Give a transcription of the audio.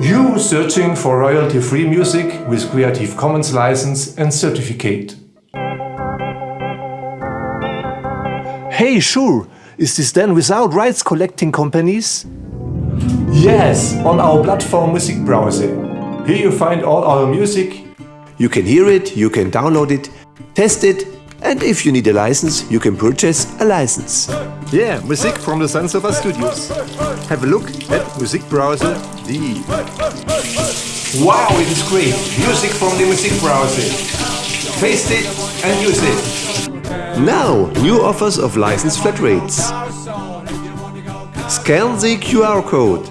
You searching for royalty-free music with Creative Commons license and certificate. Hey, sure. Is this then without rights collecting companies? Yes, on our platform Music Browser. Here you find all our music. You can hear it, you can download it, test it, and if you need a license, you can purchase a license. Yeah, music from the Sansofa Studios. Have a look at indeed. Wow, it is great. Music from the music browser. Paste it and use it. Now, new offers of license flat rates. Scan the QR code.